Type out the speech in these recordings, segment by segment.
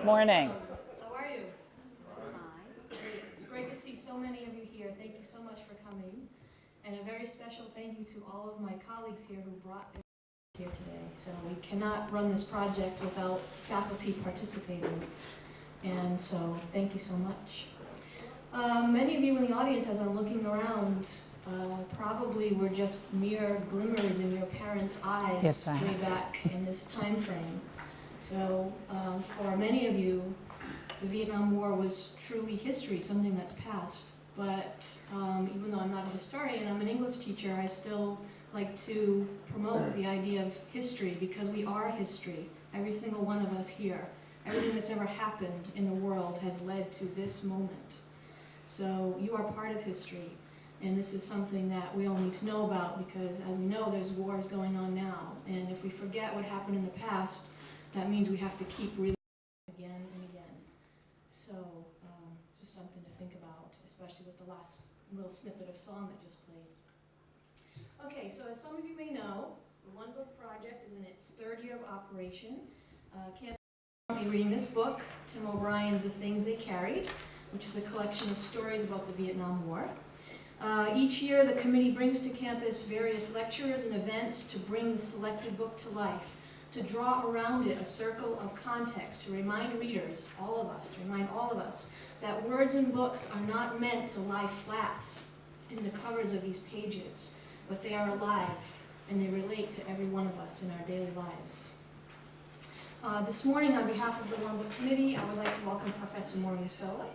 Good morning. How are you? It's great to see so many of you here. Thank you so much for coming. And a very special thank you to all of my colleagues here who brought their here today. So we cannot run this project without faculty participating. And so thank you so much. Um, many of you in the audience, as I'm looking around, uh, probably were just mere glimmers in your parents' eyes Yes, way back in this time frame. So um, for many of you, the Vietnam War was truly history, something that's past. But um, even though I'm not a historian, and I'm an English teacher, I still like to promote the idea of history because we are history, every single one of us here. Everything that's ever happened in the world has led to this moment. So you are part of history, and this is something that we all need to know about because as we know, there's wars going on now. And if we forget what happened in the past, that means we have to keep reliving again and again. So um, it's just something to think about, especially with the last little snippet of song that just played. Okay, so as some of you may know, the One Book Project is in its third year of operation. Uh, Campus will be reading this book, Tim O'Brien's The Things They Carried, which is a collection of stories about the Vietnam War. Uh, each year, the committee brings to campus various lectures and events to bring the selected book to life to draw around it a circle of context, to remind readers, all of us, to remind all of us, that words and books are not meant to lie flat in the covers of these pages, but they are alive and they relate to every one of us in our daily lives. Uh, this morning, on behalf of the One Book Committee, I would like to welcome Professor Maureen Soa.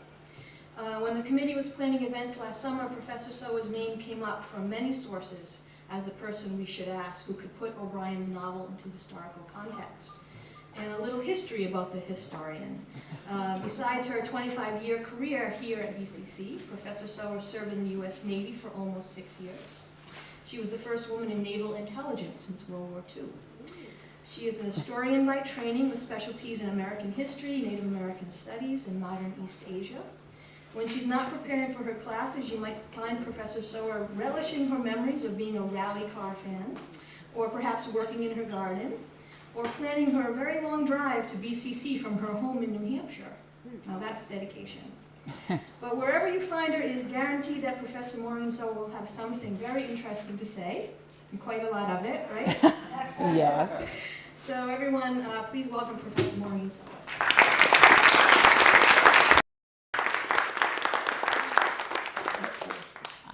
Uh, when the committee was planning events last summer, Professor Soa's name came up from many sources as the person we should ask who could put O'Brien's novel into historical context. And a little history about the historian. Uh, besides her 25-year career here at VCC, Professor Soa served in the U.S. Navy for almost six years. She was the first woman in naval intelligence since World War II. She is an historian by training with specialties in American history, Native American studies, and modern East Asia. When she's not preparing for her classes, you might find Professor Soa relishing her memories of being a rally car fan, or perhaps working in her garden, or planning her very long drive to BCC from her home in New Hampshire. Now that's dedication. but wherever you find her, it is guaranteed that Professor Soa will have something very interesting to say, and quite a lot of it, right? Yes. So everyone, uh, please welcome Professor Maureen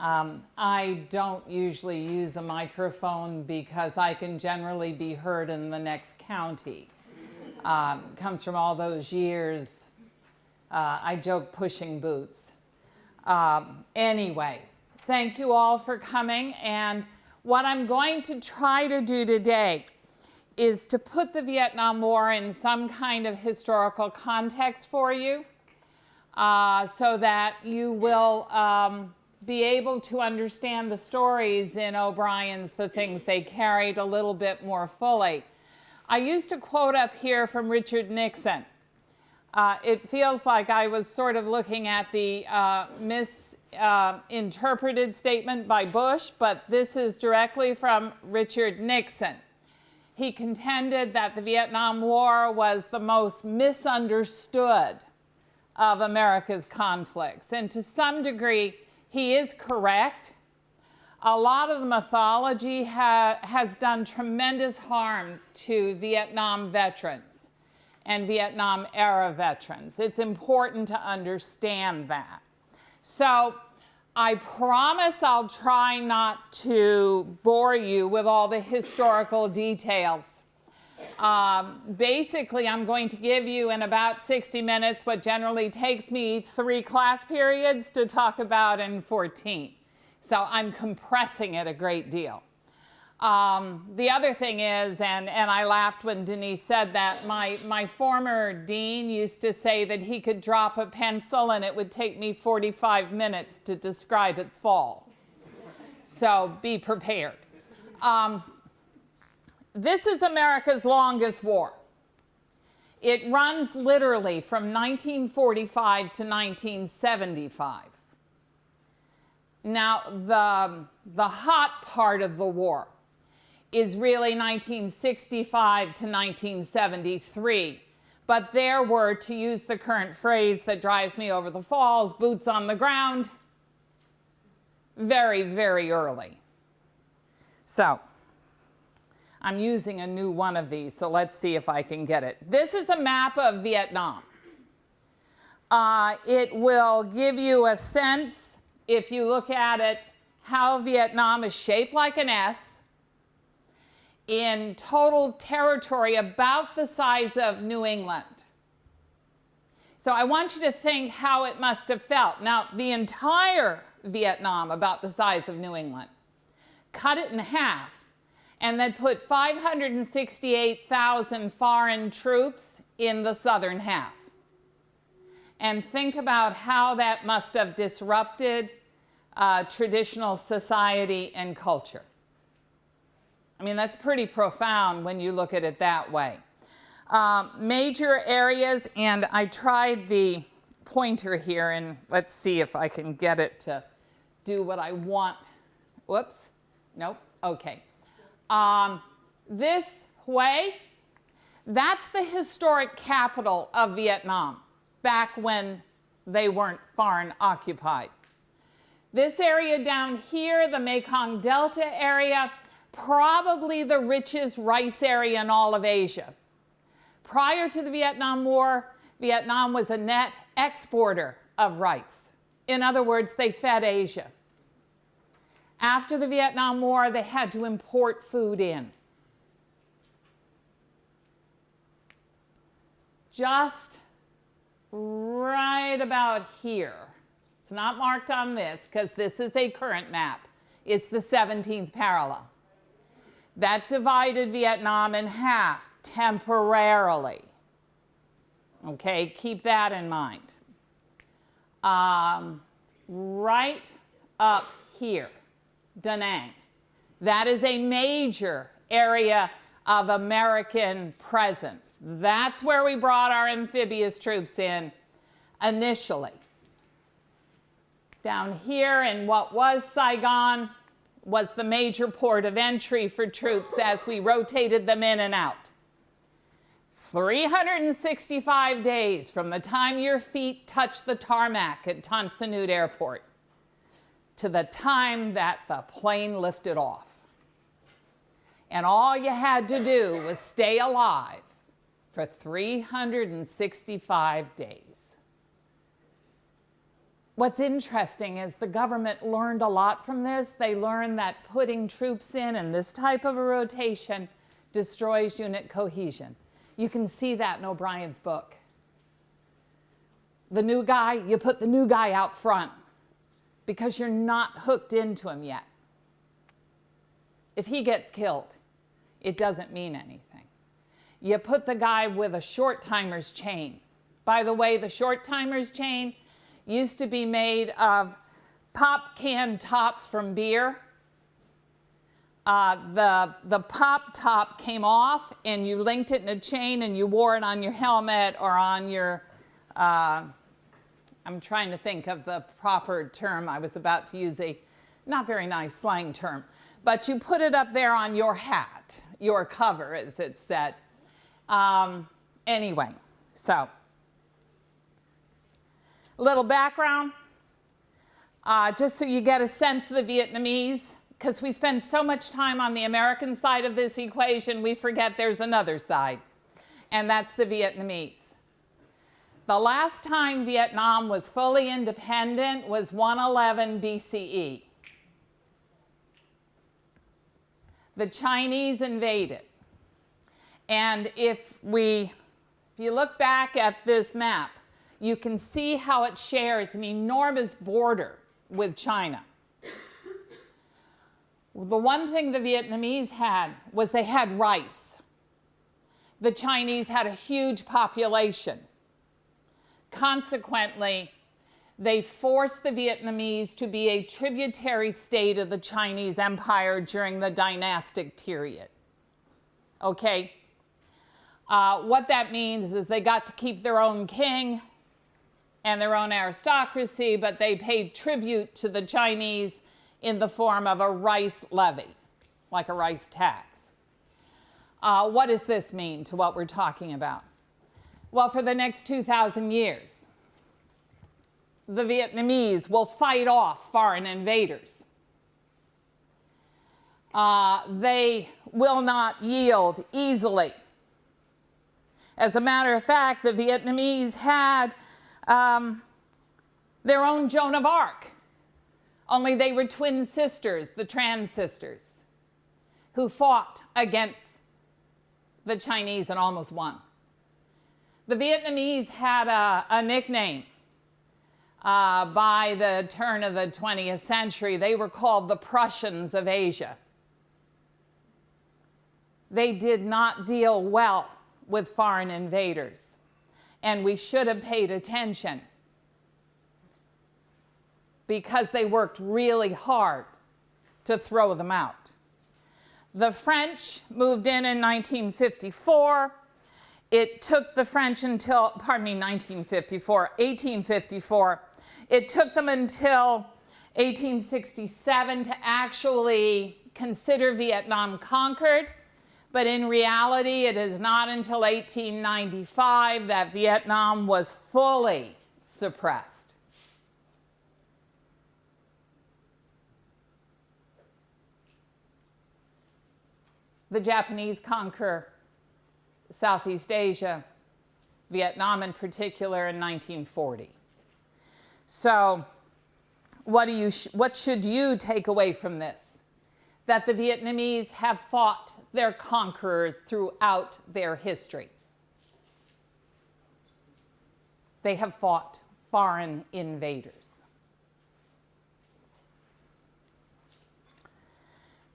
Um, I don't usually use a microphone because I can generally be heard in the next county. Um, comes from all those years, uh, I joke pushing boots. Um, anyway, thank you all for coming. And what I'm going to try to do today is to put the Vietnam War in some kind of historical context for you uh, so that you will um, be able to understand the stories in O'Brien's The Things They Carried a little bit more fully. I used a quote up here from Richard Nixon. Uh, it feels like I was sort of looking at the uh, misinterpreted uh, statement by Bush, but this is directly from Richard Nixon. He contended that the Vietnam War was the most misunderstood of America's conflicts. And to some degree, he is correct. A lot of the mythology ha has done tremendous harm to Vietnam veterans and Vietnam era veterans. It's important to understand that. So I promise I'll try not to bore you with all the historical details. Um, basically, I'm going to give you in about 60 minutes what generally takes me three class periods to talk about in 14. So I'm compressing it a great deal. Um, the other thing is, and, and I laughed when Denise said that, my, my former dean used to say that he could drop a pencil and it would take me 45 minutes to describe its fall. So be prepared. Um, this is America's longest war. It runs literally from 1945 to 1975. Now, the, the hot part of the war is really 1965 to 1973. But there were, to use the current phrase that drives me over the falls, boots on the ground, very, very early. So I'm using a new one of these, so let's see if I can get it. This is a map of Vietnam. Uh, it will give you a sense, if you look at it, how Vietnam is shaped like an S in total territory about the size of New England. So I want you to think how it must have felt. Now, the entire Vietnam, about the size of New England, cut it in half, and then put 568,000 foreign troops in the southern half. And think about how that must have disrupted uh, traditional society and culture. I mean, that's pretty profound when you look at it that way. Um, major areas, and I tried the pointer here, and let's see if I can get it to do what I want. Whoops, nope, okay. Um, this Hue, that's the historic capital of Vietnam back when they weren't foreign occupied. This area down here, the Mekong Delta area, probably the richest rice area in all of Asia. Prior to the Vietnam War, Vietnam was a net exporter of rice. In other words, they fed Asia. After the Vietnam War, they had to import food in. Just right about here. It's not marked on this because this is a current map. It's the 17th parallel. That divided Vietnam in half temporarily. Okay, keep that in mind. Um, right up here, Da Nang. That is a major area of American presence. That's where we brought our amphibious troops in initially. Down here in what was Saigon was the major port of entry for troops as we rotated them in and out. 365 days from the time your feet touched the tarmac at Tan Nhut Airport to the time that the plane lifted off. And all you had to do was stay alive for 365 days. What's interesting is the government learned a lot from this. They learned that putting troops in and this type of a rotation destroys unit cohesion. You can see that in O'Brien's book. The new guy, you put the new guy out front because you're not hooked into him yet. If he gets killed, it doesn't mean anything. You put the guy with a short timer's chain. By the way, the short timer's chain used to be made of pop can tops from beer. Uh, the, the pop top came off and you linked it in a chain and you wore it on your helmet or on your, uh, I'm trying to think of the proper term. I was about to use a not very nice slang term, but you put it up there on your hat, your cover as it said. Um, anyway, so little background, uh, just so you get a sense of the Vietnamese, because we spend so much time on the American side of this equation, we forget there's another side, and that's the Vietnamese. The last time Vietnam was fully independent was 111 BCE. The Chinese invaded. And if we, if you look back at this map, you can see how it shares an enormous border with China. The one thing the Vietnamese had was they had rice. The Chinese had a huge population. Consequently, they forced the Vietnamese to be a tributary state of the Chinese Empire during the dynastic period. Okay? Uh, what that means is they got to keep their own king, and their own aristocracy, but they paid tribute to the Chinese in the form of a rice levy, like a rice tax. Uh, what does this mean to what we're talking about? Well, for the next 2,000 years, the Vietnamese will fight off foreign invaders. Uh, they will not yield easily. As a matter of fact, the Vietnamese had um, their own Joan of Arc, only they were twin sisters, the Trung sisters, who fought against the Chinese and almost won. The Vietnamese had a, a nickname uh, by the turn of the 20th century. They were called the Prussians of Asia. They did not deal well with foreign invaders, and we should have paid attention because they worked really hard to throw them out. The French moved in in 1954. It took the French until, pardon me, 1954, 1854. It took them until 1867 to actually consider Vietnam conquered. But in reality, it is not until 1895 that Vietnam was fully suppressed. The Japanese conquer Southeast Asia, Vietnam in particular, in 1940. So what, do you what should you take away from this? That the Vietnamese have fought their conquerors throughout their history. They have fought foreign invaders.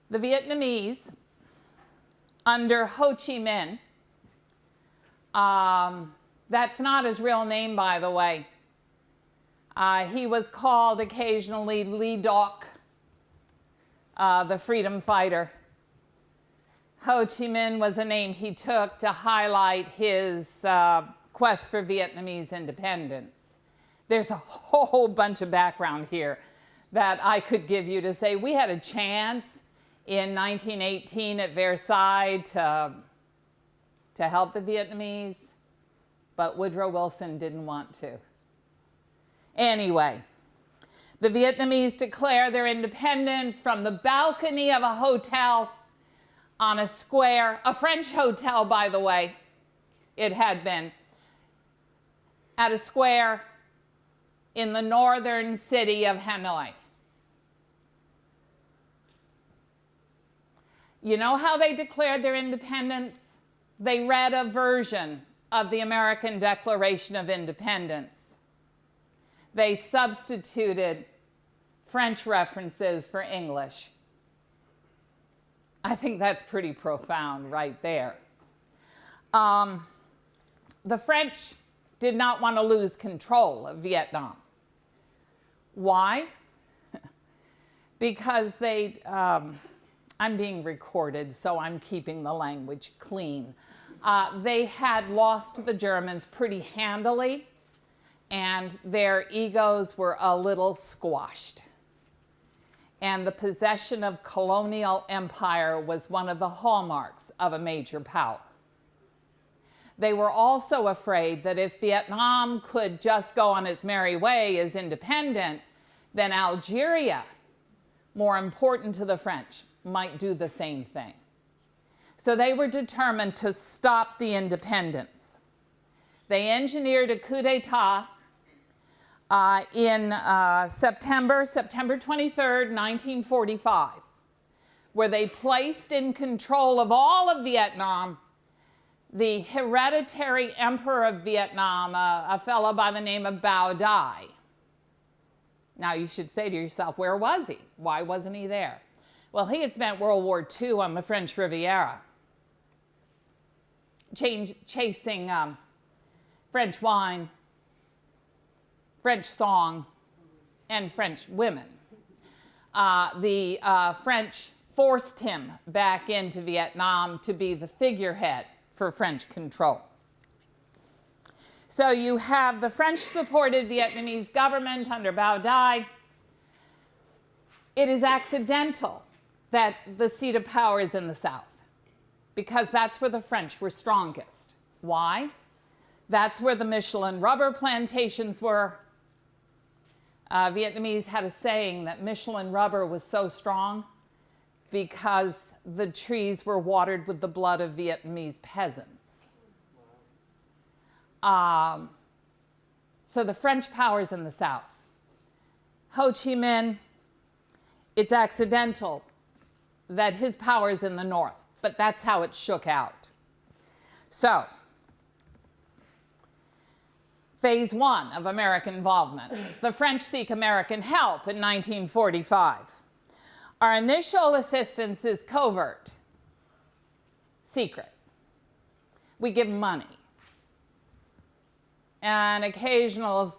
The Vietnamese, under Ho Chi Minh, um, that's not his real name, by the way. Uh, he was called occasionally Le Doc, uh, the freedom fighter. Ho Chi Minh was a name he took to highlight his uh, quest for Vietnamese independence. There's a whole bunch of background here that I could give you to say we had a chance in 1918 at Versailles to, to help the Vietnamese, but Woodrow Wilson didn't want to. Anyway, the Vietnamese declare their independence from the balcony of a hotel on a square, a French hotel, by the way, it had been, at a square in the northern city of Hanoi. You know how they declared their independence? They read a version of the American Declaration of Independence. They substituted French references for English. I think that's pretty profound right there. Um, the French did not want to lose control of Vietnam. Why? because they, um, I'm being recorded, so I'm keeping the language clean. Uh, they had lost the Germans pretty handily, and their egos were a little squashed and the possession of colonial empire was one of the hallmarks of a major power. They were also afraid that if Vietnam could just go on its merry way as independent, then Algeria, more important to the French, might do the same thing. So they were determined to stop the independence. They engineered a coup d'etat uh, in uh, September, September 23rd, 1945, where they placed in control of all of Vietnam the hereditary emperor of Vietnam, a, a fellow by the name of Bao Dai. Now you should say to yourself, where was he? Why wasn't he there? Well, he had spent World War II on the French Riviera, change, chasing um, French wine, French song and French women. Uh, the uh, French forced him back into Vietnam to be the figurehead for French control. So you have the French-supported Vietnamese government under Bao Dai. It is accidental that the seat of power is in the South because that's where the French were strongest. Why? That's where the Michelin rubber plantations were. Uh, Vietnamese had a saying that Michelin rubber was so strong because the trees were watered with the blood of Vietnamese peasants. Um, so the French powers in the south. Ho Chi Minh, it's accidental that his power is in the north, but that's how it shook out. So, phase one of American involvement. The French seek American help in 1945. Our initial assistance is covert, secret. We give money and occasional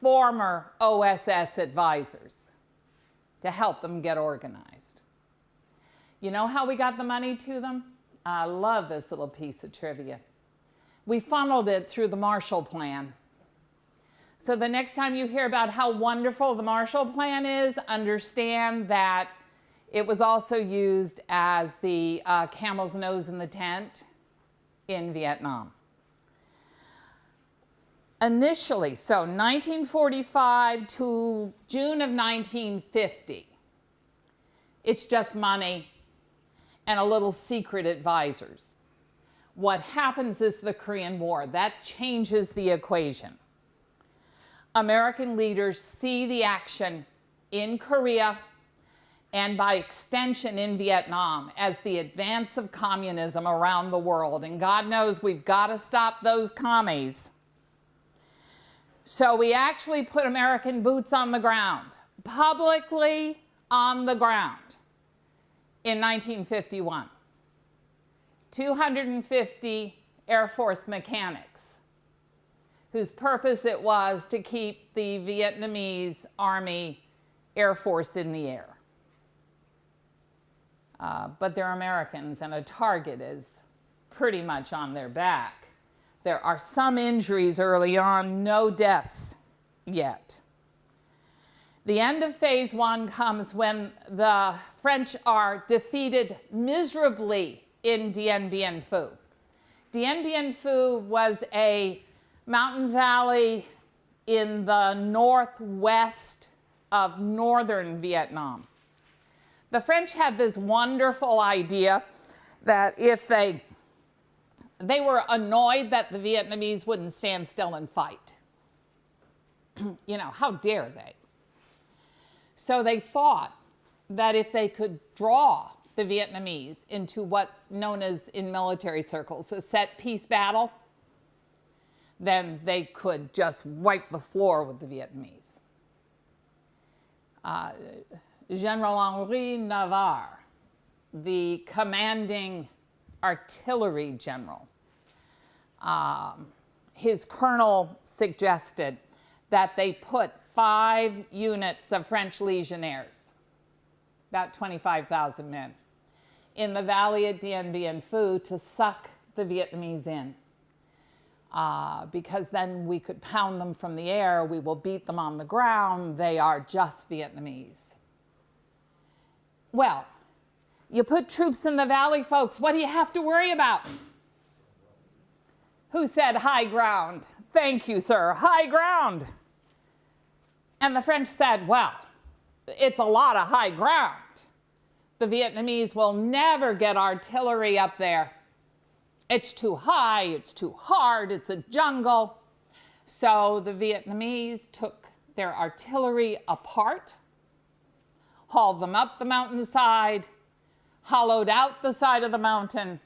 former OSS advisors to help them get organized. You know how we got the money to them? I love this little piece of trivia. We funneled it through the Marshall Plan. So the next time you hear about how wonderful the Marshall Plan is, understand that it was also used as the uh, camel's nose in the tent in Vietnam. Initially, so 1945 to June of 1950, it's just money and a little secret advisors. What happens is the Korean War. That changes the equation. American leaders see the action in Korea and by extension in Vietnam as the advance of communism around the world. And God knows we've got to stop those commies. So we actually put American boots on the ground, publicly on the ground in 1951. 250 Air Force mechanics whose purpose it was to keep the Vietnamese Army Air Force in the air. Uh, but they're Americans and a target is pretty much on their back. There are some injuries early on, no deaths yet. The end of phase one comes when the French are defeated miserably in Dien Bien Phu. Dien Bien Phu was a mountain valley in the northwest of northern Vietnam. The French had this wonderful idea that if they, they were annoyed that the Vietnamese wouldn't stand still and fight. you know, how dare they? So they thought that if they could draw the Vietnamese into what's known as in military circles a set piece battle, then they could just wipe the floor with the Vietnamese. Uh, General Henri Navarre, the commanding artillery general, um, his colonel suggested that they put five units of French legionnaires, about 25,000 men, in the valley of Dien Bien Phu to suck the Vietnamese in. Uh, because then we could pound them from the air, we will beat them on the ground, they are just Vietnamese. Well, you put troops in the valley, folks, what do you have to worry about? Who said high ground? Thank you, sir, high ground. And the French said, well, it's a lot of high ground the Vietnamese will never get artillery up there. It's too high, it's too hard, it's a jungle. So the Vietnamese took their artillery apart, hauled them up the mountainside, hollowed out the side of the mountain,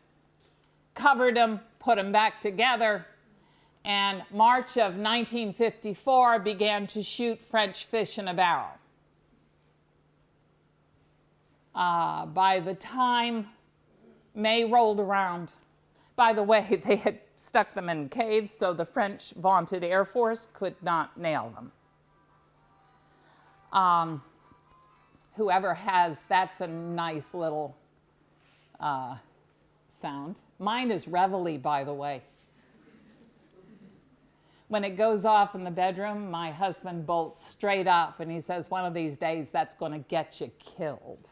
covered them, put them back together, and March of 1954 began to shoot French fish in a barrel. Uh, by the time May rolled around, by the way, they had stuck them in caves so the French vaunted Air Force could not nail them. Um, whoever has, that's a nice little uh, sound. Mine is reveille, by the way. When it goes off in the bedroom, my husband bolts straight up and he says, one of these days that's going to get you killed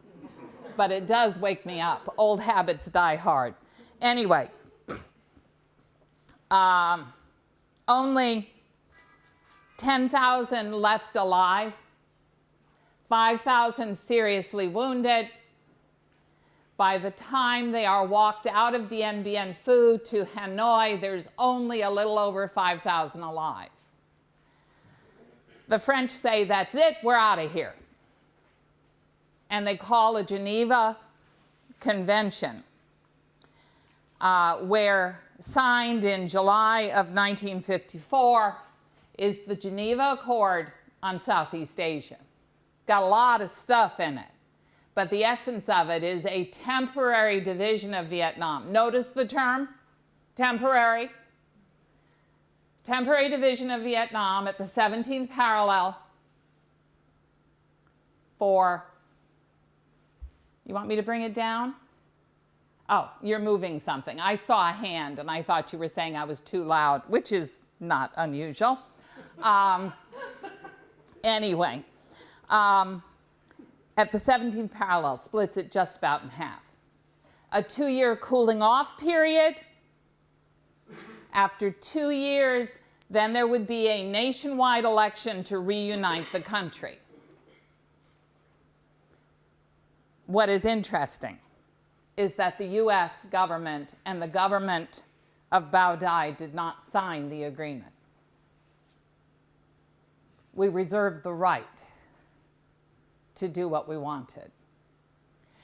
but it does wake me up. Old habits die hard. Anyway, Um, only 10,000 left alive, 5,000 seriously wounded. By the time they are walked out of Dien Bien Phu to Hanoi, there's only a little over 5,000 alive. The French say, that's it, we're out of here. And they call a Geneva Convention, uh, where signed in July of 1954 is the Geneva Accord on Southeast Asia. Got a lot of stuff in it, but the essence of it is a temporary division of Vietnam. Notice the term, temporary. Temporary division of Vietnam at the 17th parallel for, you want me to bring it down? Oh, you're moving something. I saw a hand and I thought you were saying I was too loud, which is not unusual. Um, anyway, um, at the 17th parallel, splits it just about in half. A two-year cooling off period. After two years, then there would be a nationwide election to reunite the country. What is interesting is that the US government and the government of Bao Dai did not sign the agreement. We reserved the right to do what we wanted.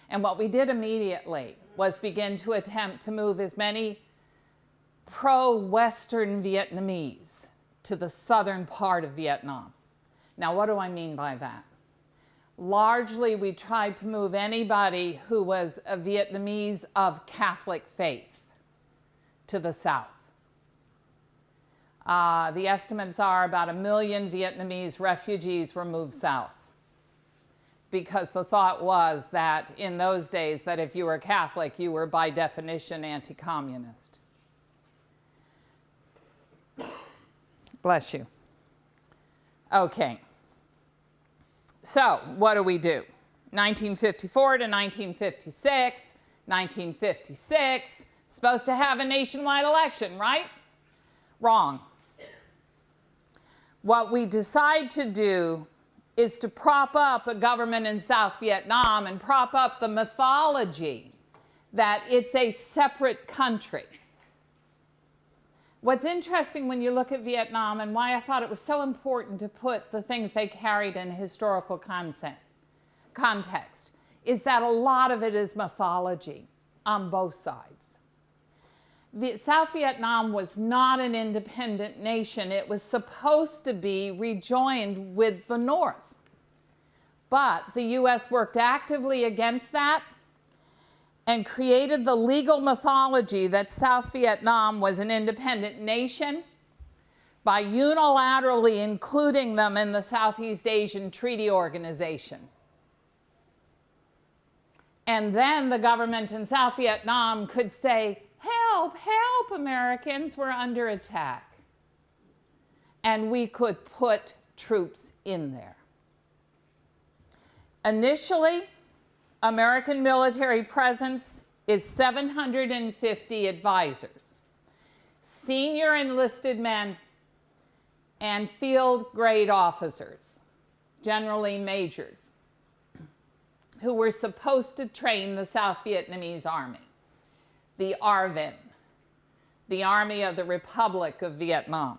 And what we did immediately was begin to attempt to move as many pro-Western Vietnamese to the southern part of Vietnam. Now, what do I mean by that? Largely, we tried to move anybody who was a Vietnamese of Catholic faith to the south. Uh, the estimates are about a million Vietnamese refugees were moved south because the thought was that in those days that if you were Catholic, you were by definition anti-communist. Bless you. Okay. So what do we do? 1954 to 1956, 1956, supposed to have a nationwide election, right? Wrong. What we decide to do is to prop up a government in South Vietnam and prop up the mythology that it's a separate country. What's interesting when you look at Vietnam and why I thought it was so important to put the things they carried in historical context is that a lot of it is mythology on both sides. South Vietnam was not an independent nation. It was supposed to be rejoined with the North. But the U.S. worked actively against that and created the legal mythology that South Vietnam was an independent nation by unilaterally including them in the Southeast Asian Treaty Organization. And then the government in South Vietnam could say, help, help, Americans, we're under attack. And we could put troops in there. Initially, American military presence is 750 advisors, senior enlisted men, and field grade officers, generally majors, who were supposed to train the South Vietnamese Army, the ARVN, the Army of the Republic of Vietnam.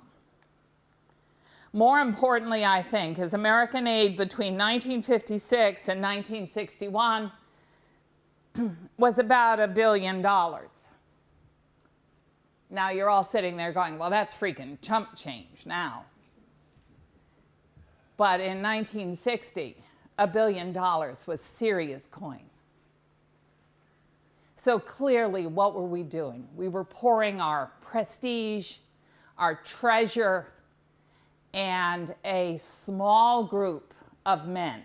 More importantly, I think, is American aid between 1956 and 1961 was about a billion dollars. Now you're all sitting there going, well, that's freaking chump change now. But in 1960, a billion dollars was serious coin. So clearly, what were we doing? We were pouring our prestige, our treasure, and a small group of men.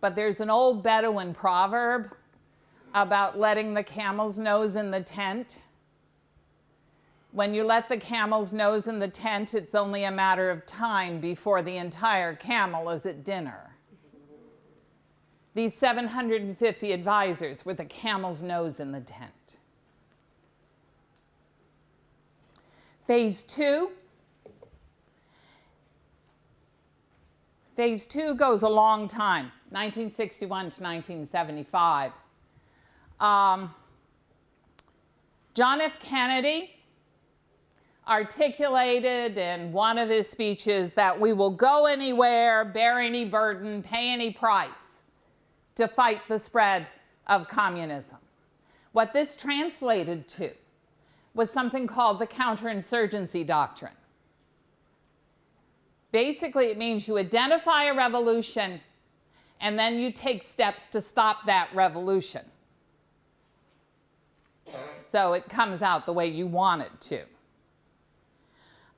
But there's an old Bedouin proverb about letting the camel's nose in the tent. When you let the camel's nose in the tent, it's only a matter of time before the entire camel is at dinner. These 750 advisors were the camel's nose in the tent. Phase two. Phase two goes a long time, 1961 to 1975. Um, John F. Kennedy articulated in one of his speeches that we will go anywhere, bear any burden, pay any price to fight the spread of communism. What this translated to was something called the counterinsurgency doctrine. Basically, it means you identify a revolution and then you take steps to stop that revolution. So it comes out the way you want it to.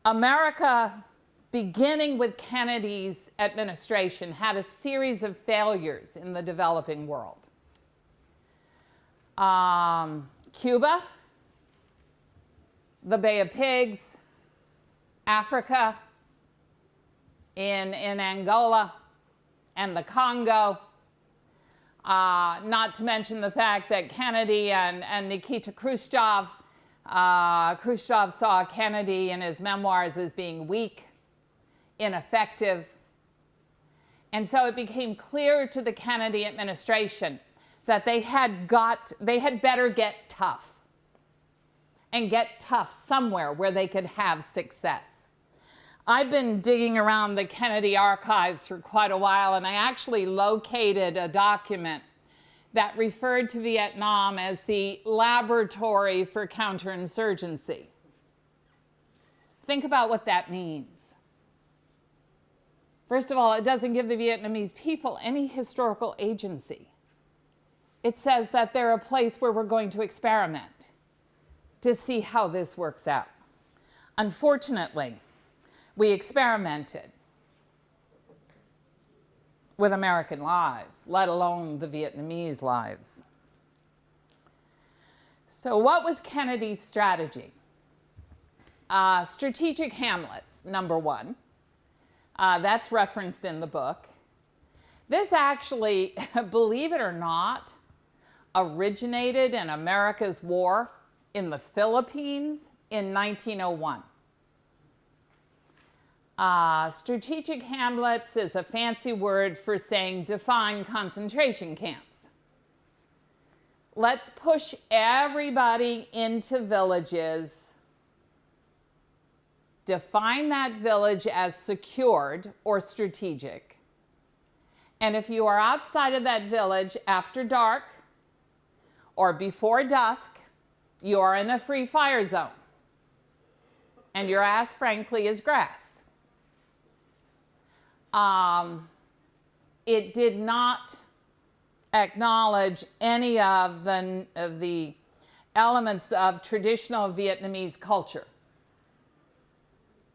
America, beginning with Kennedy's administration, had a series of failures in the developing world. Um, Cuba, the Bay of Pigs, Africa, in, in Angola and the Congo, uh, not to mention the fact that Kennedy and, and Nikita Khrushchev, uh, Khrushchev saw Kennedy in his memoirs as being weak, ineffective. And so it became clear to the Kennedy administration that they had got, they had better get tough and get tough somewhere where they could have success. I've been digging around the Kennedy archives for quite a while, and I actually located a document that referred to Vietnam as the laboratory for counterinsurgency. Think about what that means. First of all, it doesn't give the Vietnamese people any historical agency. It says that they're a place where we're going to experiment to see how this works out. Unfortunately, we experimented with American lives, let alone the Vietnamese lives. So what was Kennedy's strategy? Uh, strategic Hamlets, number one. Uh, that's referenced in the book. This actually, believe it or not, originated in America's war in the Philippines in 1901. Uh, strategic hamlets is a fancy word for saying define concentration camps. Let's push everybody into villages, define that village as secured or strategic. And if you are outside of that village after dark or before dusk, you are in a free fire zone. And your ass, frankly, is grass. Um, it did not acknowledge any of the, of the elements of traditional Vietnamese culture.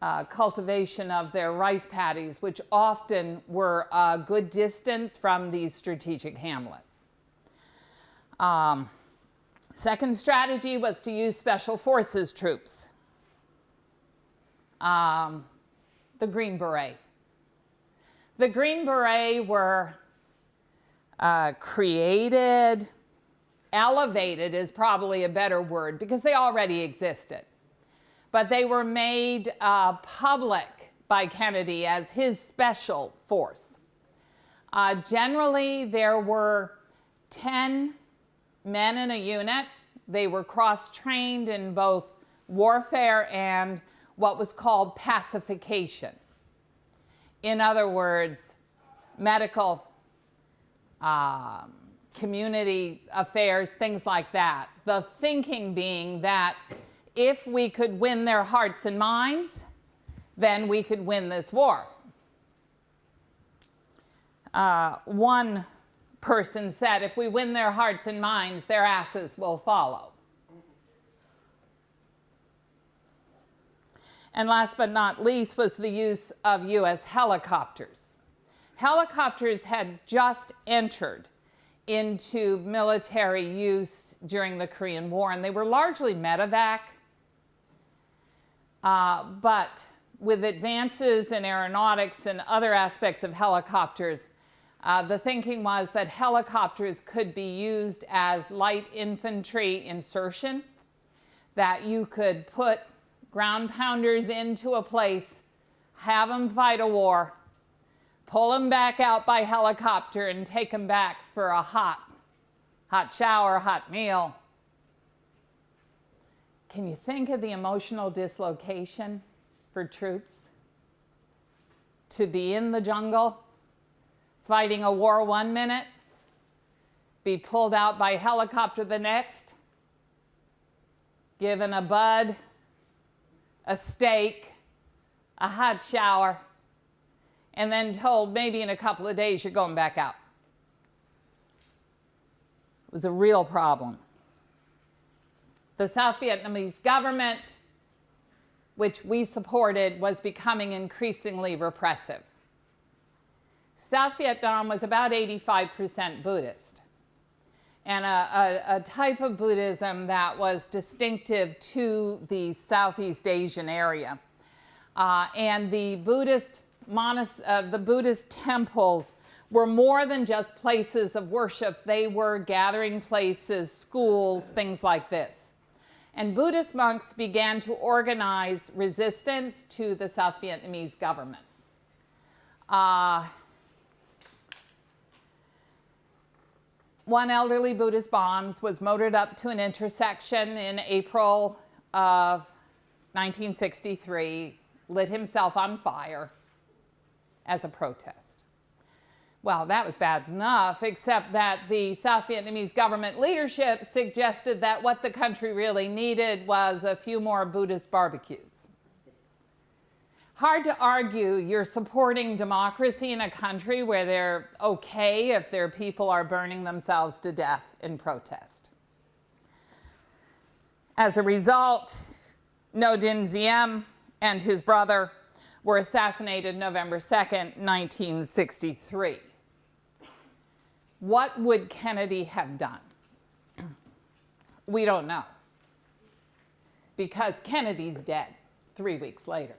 Uh, cultivation of their rice paddies, which often were a good distance from these strategic hamlets. Um, Second strategy was to use special forces troops. Um, the Green Beret. The Green Beret were uh, created, elevated is probably a better word because they already existed. But they were made uh, public by Kennedy as his special force. Uh, generally, there were 10 men in a unit. They were cross-trained in both warfare and what was called pacification. In other words, medical, um, community affairs, things like that. The thinking being that if we could win their hearts and minds, then we could win this war. Uh, one person said, if we win their hearts and minds, their asses will follow. And last but not least was the use of U.S. helicopters. Helicopters had just entered into military use during the Korean War, and they were largely medevac. Uh, but with advances in aeronautics and other aspects of helicopters, uh, the thinking was that helicopters could be used as light infantry insertion, that you could put ground pounders into a place, have them fight a war, pull them back out by helicopter, and take them back for a hot, hot shower, hot meal. Can you think of the emotional dislocation for troops? To be in the jungle, fighting a war one minute, be pulled out by helicopter the next, given a bud, a steak, a hot shower, and then told maybe in a couple of days you're going back out. It was a real problem. The South Vietnamese government, which we supported, was becoming increasingly repressive. South Vietnam was about 85% Buddhist and a, a, a, type of Buddhism that was distinctive to the Southeast Asian area. Uh, and the Buddhist, monas- uh, the Buddhist temples were more than just places of worship. They were gathering places, schools, things like this. And Buddhist monks began to organize resistance to the South Vietnamese government. Uh, one elderly Buddhist Bonds was motored up to an intersection in April of 1963, lit himself on fire as a protest. Well, that was bad enough, except that the South Vietnamese government leadership suggested that what the country really needed was a few more Buddhist barbecues. Hard to argue you're supporting democracy in a country where they're okay if their people are burning themselves to death in protest. As a result, Ngo Dinh Diem and his brother were assassinated November 2nd, 1963. What would Kennedy have done? We don't know. Because Kennedy's dead three weeks later.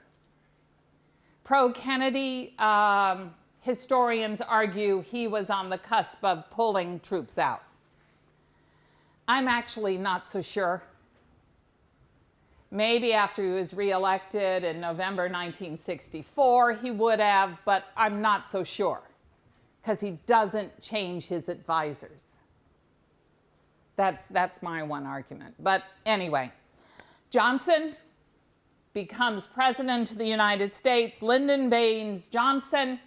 Pro-Kennedy um, historians argue he was on the cusp of pulling troops out. I'm actually not so sure. Maybe after he was reelected in November 1964, he would have, but I'm not so sure because he doesn't change his advisors. That's, that's my one argument. But anyway, Johnson becomes president of the United States, Lyndon Baines Johnson,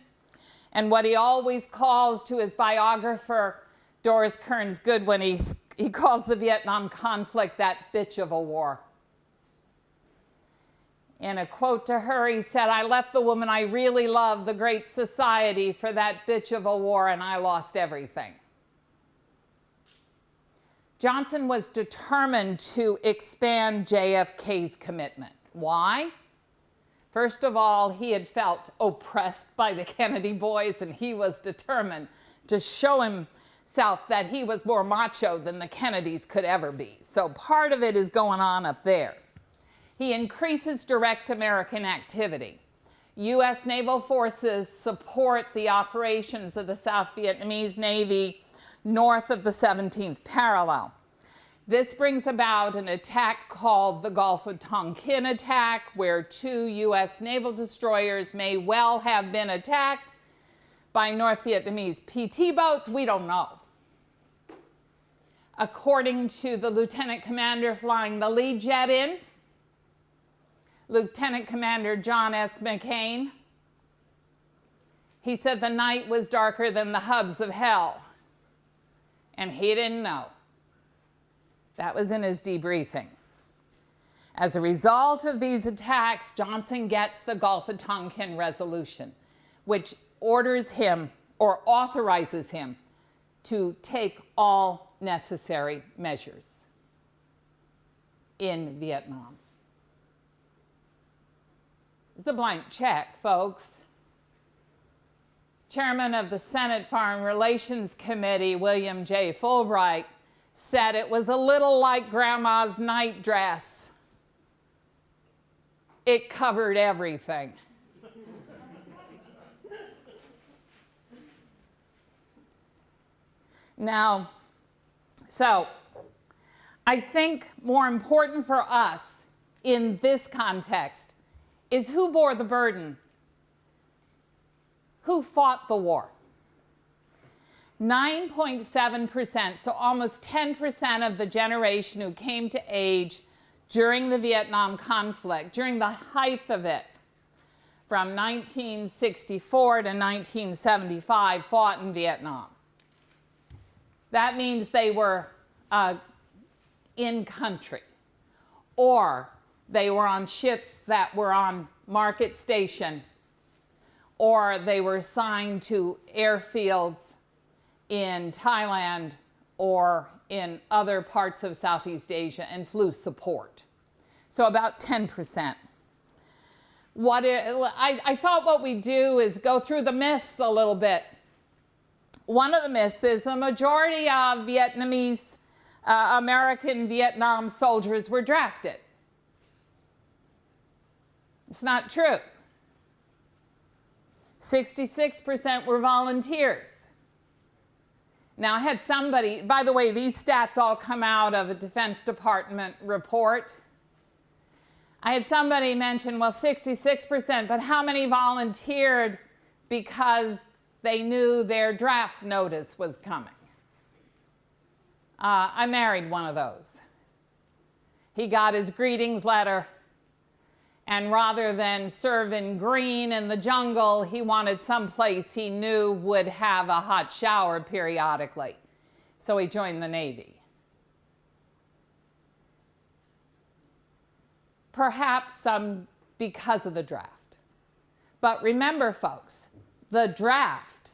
and what he always calls to his biographer, Doris Kearns Goodwin, he, he calls the Vietnam conflict that bitch of a war. In a quote to her, he said, I left the woman I really loved, the great society, for that bitch of a war, and I lost everything. Johnson was determined to expand JFK's commitment. Why? First of all, he had felt oppressed by the Kennedy boys and he was determined to show himself that he was more macho than the Kennedys could ever be. So part of it is going on up there. He increases direct American activity. U.S. naval forces support the operations of the South Vietnamese Navy north of the 17th parallel. This brings about an attack called the Gulf of Tonkin attack, where two U.S. naval destroyers may well have been attacked by North Vietnamese PT boats. We don't know. According to the lieutenant commander flying the lead jet in, Lieutenant Commander John S. McCain, he said the night was darker than the hubs of hell, and he didn't know. That was in his debriefing. As a result of these attacks, Johnson gets the Gulf of Tonkin resolution, which orders him or authorizes him to take all necessary measures in Vietnam. It's a blank check, folks. Chairman of the Senate Foreign Relations Committee, William J. Fulbright, said it was a little like grandma's night dress. It covered everything. now, so I think more important for us in this context is who bore the burden? Who fought the war? 9.7%, so almost 10% of the generation who came to age during the Vietnam conflict, during the height of it, from 1964 to 1975, fought in Vietnam. That means they were uh, in country, or they were on ships that were on market station, or they were assigned to airfields in Thailand or in other parts of Southeast Asia and flew support. So about 10%. What it, I, I thought what we do is go through the myths a little bit. One of the myths is the majority of Vietnamese uh, American Vietnam soldiers were drafted. It's not true. 66% were volunteers. Now, I had somebody, by the way, these stats all come out of a Defense Department report. I had somebody mention, well, 66%, but how many volunteered because they knew their draft notice was coming? Uh, I married one of those. He got his greetings letter, and rather than serve in green in the jungle, he wanted some place he knew would have a hot shower periodically. So he joined the Navy. Perhaps some because of the draft. But remember, folks, the draft,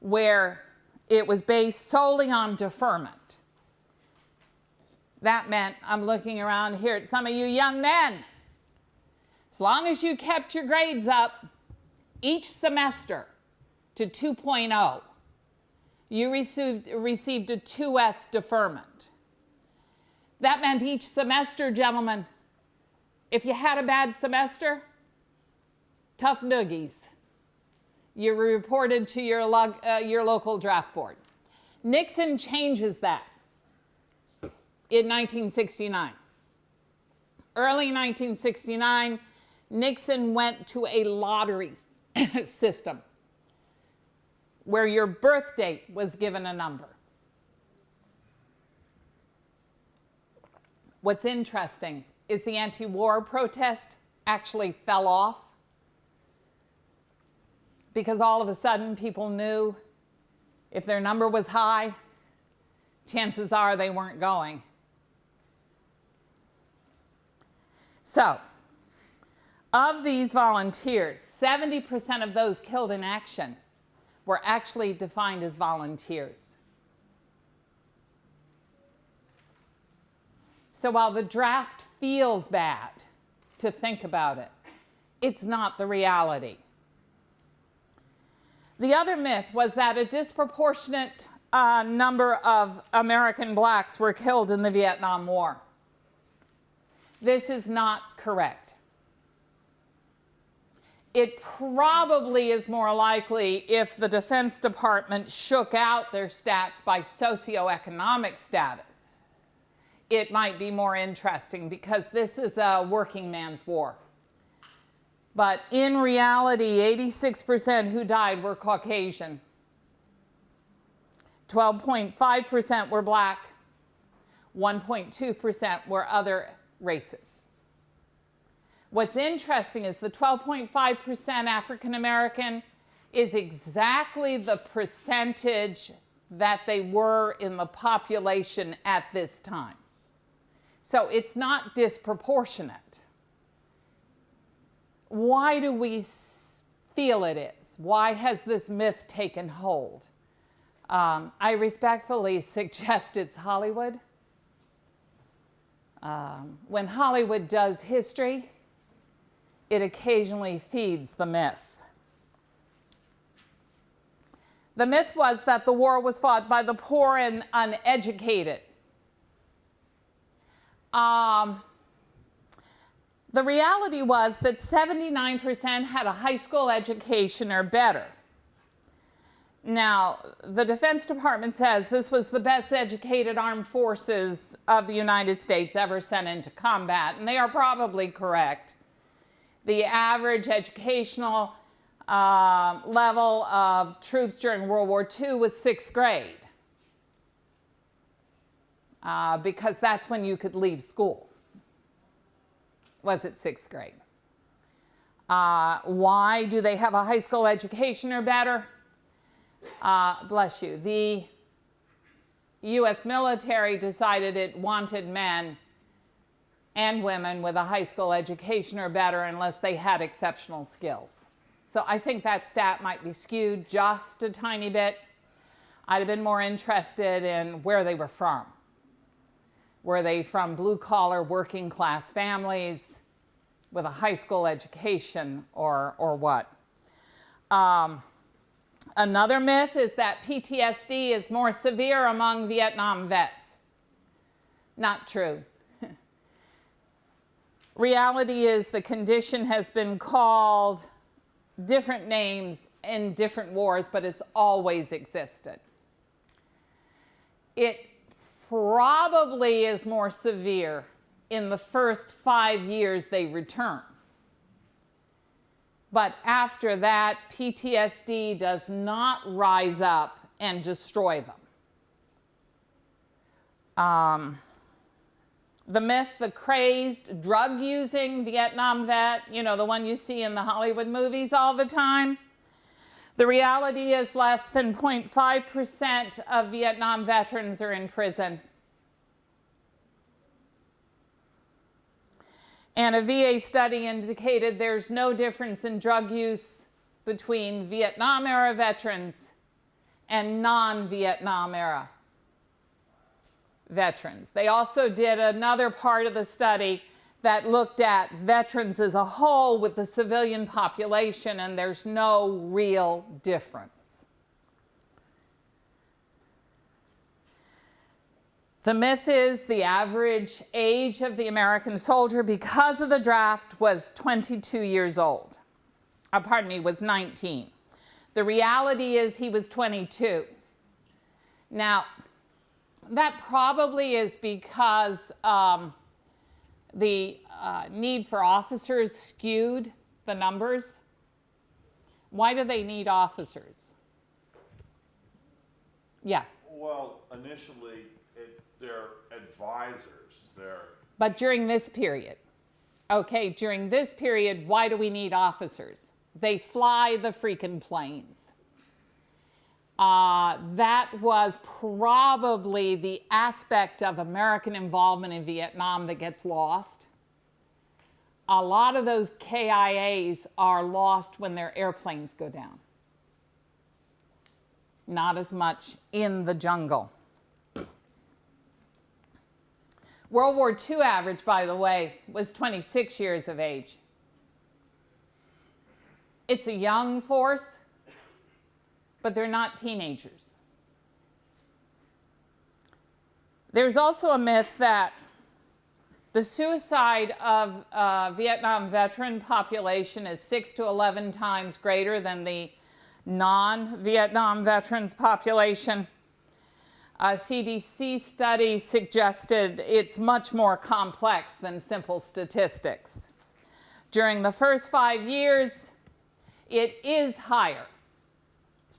where it was based solely on deferment, that meant I'm looking around here at some of you young men. As long as you kept your grades up each semester to 2.0, you received, received a 2S deferment. That meant each semester, gentlemen, if you had a bad semester, tough noogies. You were reported to your, log, uh, your local draft board. Nixon changes that in 1969. Early 1969, Nixon went to a lottery system where your birth date was given a number. What's interesting is the anti-war protest actually fell off because all of a sudden people knew if their number was high, chances are they weren't going. So, of these volunteers, 70% of those killed in action were actually defined as volunteers. So while the draft feels bad to think about it. It's not the reality. The other myth was that a disproportionate uh, number of American blacks were killed in the Vietnam War. This is not correct. It probably is more likely if the Defense Department shook out their stats by socioeconomic status it might be more interesting because this is a working man's war. But in reality, 86% who died were Caucasian. 12.5% were black. 1.2% were other races. What's interesting is the 12.5% African American is exactly the percentage that they were in the population at this time. So it's not disproportionate. Why do we feel it is? Why has this myth taken hold? Um, I respectfully suggest it's Hollywood. Um, when Hollywood does history, it occasionally feeds the myth. The myth was that the war was fought by the poor and uneducated. Um, the reality was that 79% had a high school education or better. Now, the Defense Department says this was the best educated armed forces of the United States ever sent into combat, and they are probably correct. The average educational uh, level of troops during World War II was sixth grade, uh, because that's when you could leave school. Was it sixth grade? Uh, why do they have a high school education or better? Uh, bless you. The U.S. military decided it wanted men and women with a high school education or better unless they had exceptional skills. So I think that stat might be skewed just a tiny bit. I'd have been more interested in where they were from. Were they from blue collar working class families with a high school education or, or what? Um, Another myth is that PTSD is more severe among Vietnam vets. Not true. Reality is the condition has been called different names in different wars, but it's always existed. It probably is more severe in the first five years they return. But after that, PTSD does not rise up and destroy them. Um, the myth, the crazed drug using Vietnam vet, you know, the one you see in the Hollywood movies all the time. The reality is less than 0.5% of Vietnam veterans are in prison. And a VA study indicated there's no difference in drug use between Vietnam era veterans and non-Vietnam era veterans. They also did another part of the study that looked at veterans as a whole with the civilian population and there's no real difference. The myth is the average age of the American soldier because of the draft was 22 years old. Uh, pardon me, was 19. The reality is he was 22. Now, that probably is because um, the uh, need for officers skewed the numbers. Why do they need officers? Yeah. Well, initially, they're advisors, they're, But during this period, okay, during this period, why do we need officers? They fly the freaking planes. Uh, that was probably the aspect of American involvement in Vietnam that gets lost. A lot of those KIAs are lost when their airplanes go down. Not as much in the jungle. World War II average, by the way, was 26 years of age. It's a young force, but they're not teenagers. There's also a myth that the suicide of uh, Vietnam veteran population is 6 to 11 times greater than the non-Vietnam veterans population. A CDC study suggested it's much more complex than simple statistics. During the first five years, it is higher.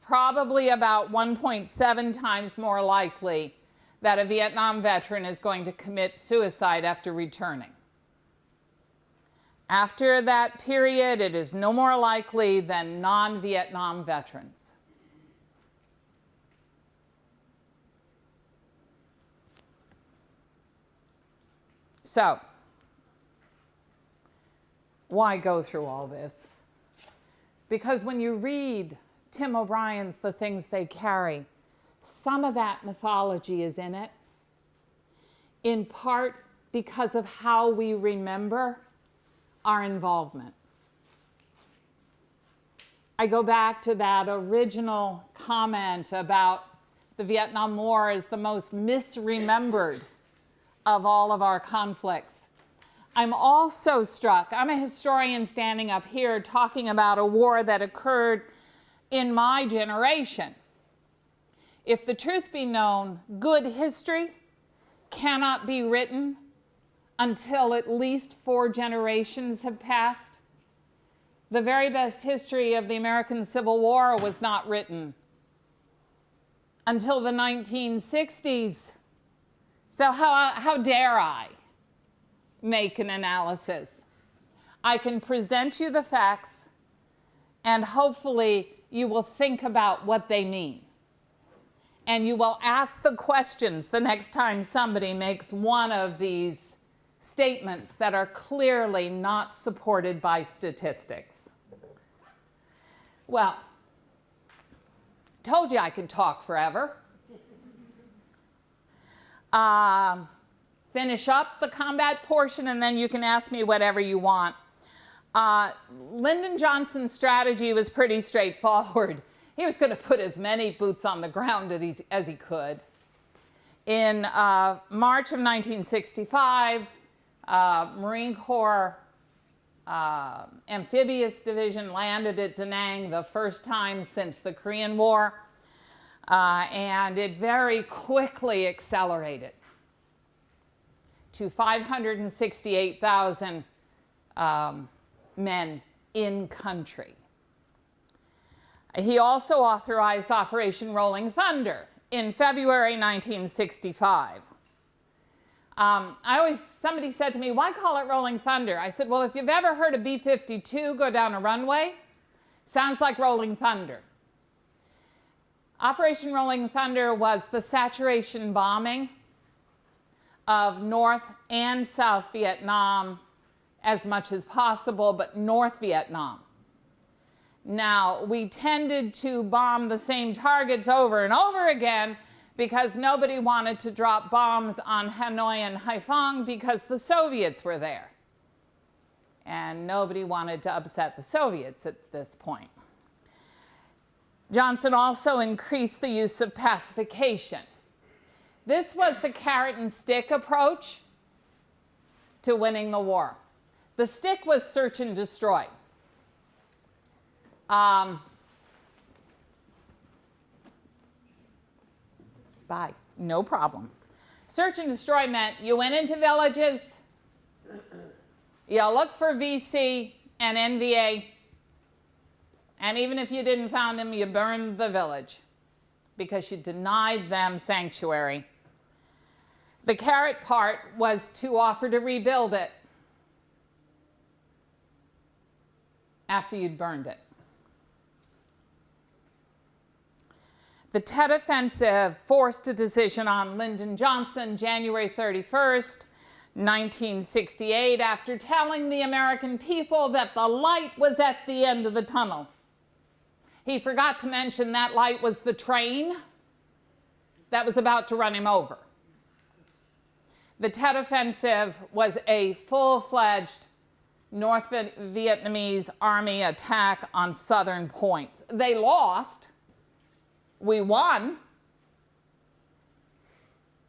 Probably about 1.7 times more likely that a Vietnam veteran is going to commit suicide after returning. After that period, it is no more likely than non-Vietnam veterans. So, why go through all this? Because when you read Tim O'Brien's The Things They Carry, some of that mythology is in it, in part because of how we remember our involvement. I go back to that original comment about the Vietnam War as the most misremembered of all of our conflicts. I'm also struck, I'm a historian standing up here talking about a war that occurred in my generation. If the truth be known, good history cannot be written until at least four generations have passed. The very best history of the American Civil War was not written until the 1960s. So, how, how dare I make an analysis? I can present you the facts, and hopefully, you will think about what they mean. And you will ask the questions the next time somebody makes one of these statements that are clearly not supported by statistics. Well, told you I could talk forever. Um, finish up the combat portion and then you can ask me whatever you want. Uh, Lyndon Johnson's strategy was pretty straightforward. He was going to put as many boots on the ground as he, could. In uh, March of 1965, uh, Marine Corps uh, amphibious division landed at Da Nang the first time since the Korean War, uh, and it very quickly accelerated to 568,000 um, men in country. He also authorized Operation Rolling Thunder in February 1965. Um, I always, somebody said to me, why call it Rolling Thunder? I said, well, if you've ever heard a B-52 go down a runway, sounds like Rolling Thunder. Operation Rolling Thunder was the saturation bombing of North and South Vietnam as much as possible, but North Vietnam. Now, we tended to bomb the same targets over and over again because nobody wanted to drop bombs on Hanoi and Haiphong because the Soviets were there. And nobody wanted to upset the Soviets at this point. Johnson also increased the use of pacification. This was the carrot and stick approach to winning the war. The stick was search and destroy. Um, Bye. No problem. Search and destroy meant you went into villages, you looked for VC and NVA, and even if you didn't find them, you burned the village because you denied them sanctuary. The carrot part was to offer to rebuild it after you'd burned it. The Tet Offensive forced a decision on Lyndon Johnson January 31st, 1968, after telling the American people that the light was at the end of the tunnel. He forgot to mention that light was the train that was about to run him over. The Tet Offensive was a full-fledged North Vietnamese army attack on southern points. They lost, we won.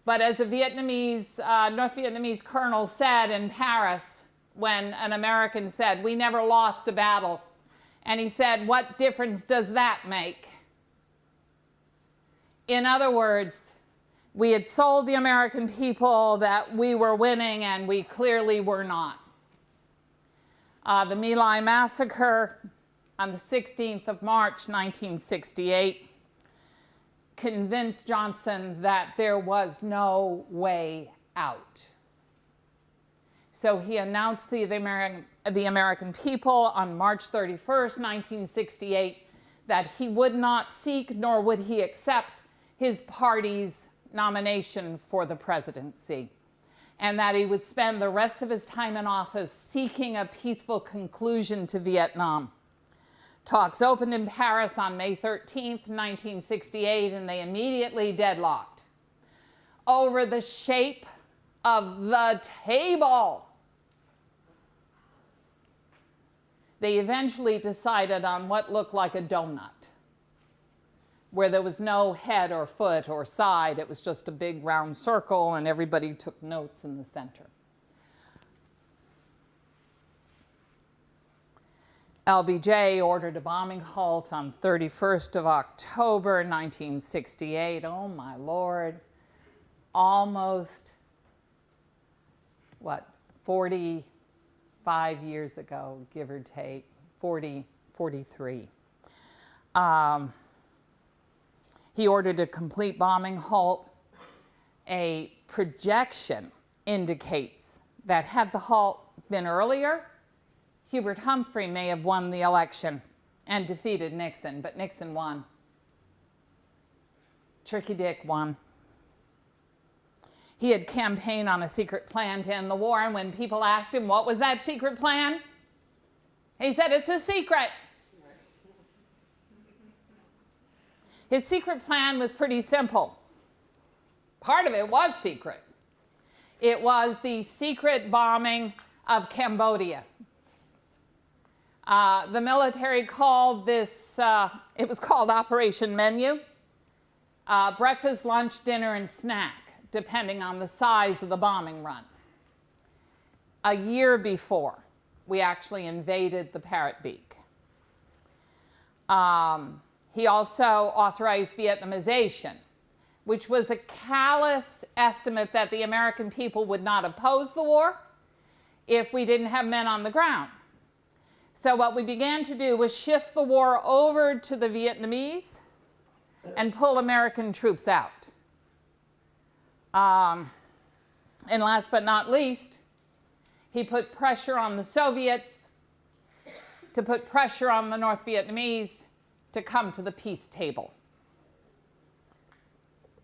But as a Vietnamese, uh, North Vietnamese colonel said in Paris when an American said, we never lost a battle. And he said, what difference does that make? In other words, we had sold the American people that we were winning and we clearly were not. Uh, the My Lai massacre on the 16th of March, 1968 convinced Johnson that there was no way out. So he announced to the American, the American people on March 31st, 1968, that he would not seek nor would he accept his party's nomination for the presidency, and that he would spend the rest of his time in office seeking a peaceful conclusion to Vietnam. Talks opened in Paris on May 13, 1968, and they immediately deadlocked over the shape of the table. They eventually decided on what looked like a donut, where there was no head or foot or side. It was just a big round circle, and everybody took notes in the center. LBJ ordered a bombing halt on 31st of October 1968. Oh my lord. Almost, what, 45 years ago, give or take, 40, 43. Um, he ordered a complete bombing halt. A projection indicates that had the halt been earlier, Hubert Humphrey may have won the election and defeated Nixon, but Nixon won. Tricky Dick won. He had campaigned on a secret plan to end the war, and when people asked him what was that secret plan, he said, It's a secret. His secret plan was pretty simple. Part of it was secret. It was the secret bombing of Cambodia. Uh, the military called this, uh, it was called Operation Menu. Uh, breakfast, lunch, dinner, and snack, depending on the size of the bombing run. A year before, we actually invaded the Parrot Beak. Um, he also authorized Vietnamization, which was a callous estimate that the American people would not oppose the war if we didn't have men on the ground. So what we began to do was shift the war over to the Vietnamese and pull American troops out. Um, and last but not least, he put pressure on the Soviets to put pressure on the North Vietnamese to come to the peace table.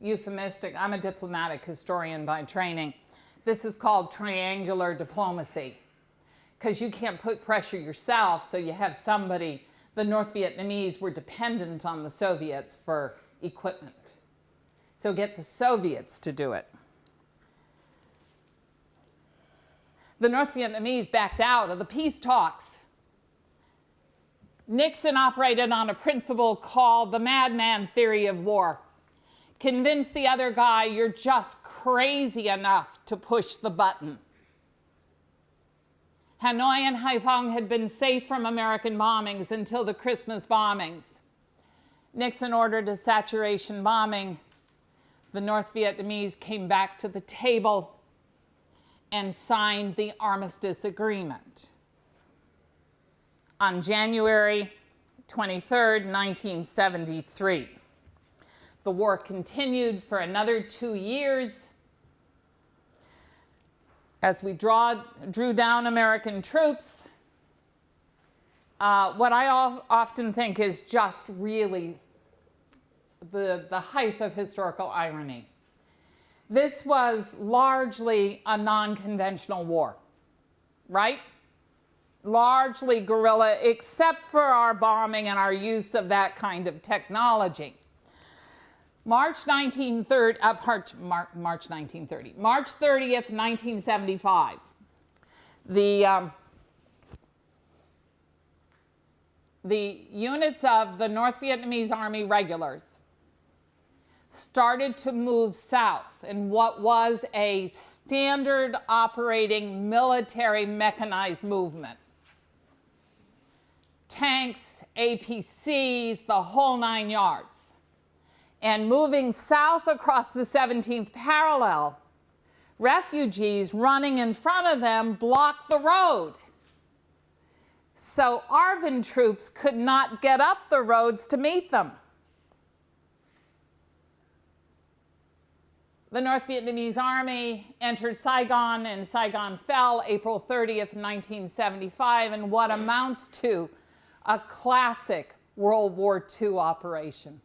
Euphemistic, I'm a diplomatic historian by training. This is called triangular diplomacy because you can't put pressure yourself, so you have somebody. The North Vietnamese were dependent on the Soviets for equipment. So get the Soviets to do it. The North Vietnamese backed out of the peace talks. Nixon operated on a principle called the madman theory of war. Convince the other guy you're just crazy enough to push the button. Hanoi and Haiphong had been safe from American bombings until the Christmas bombings. Nixon ordered a saturation bombing. The North Vietnamese came back to the table and signed the armistice agreement. On January 23, 1973. The war continued for another two years as we draw, drew down American troops. Uh, what I often think is just really the, the height of historical irony. This was largely a non-conventional war, right? Largely guerrilla, except for our bombing and our use of that kind of technology. March 1930, uh, March, March 1930, March 30th, 1975. The, um, the units of the North Vietnamese Army regulars started to move south in what was a standard operating military mechanized movement. Tanks, APCs, the whole nine yards and moving south across the 17th parallel, refugees running in front of them blocked the road. So ARVN troops could not get up the roads to meet them. The North Vietnamese Army entered Saigon and Saigon fell April 30th, 1975 in what amounts to a classic World War II operation.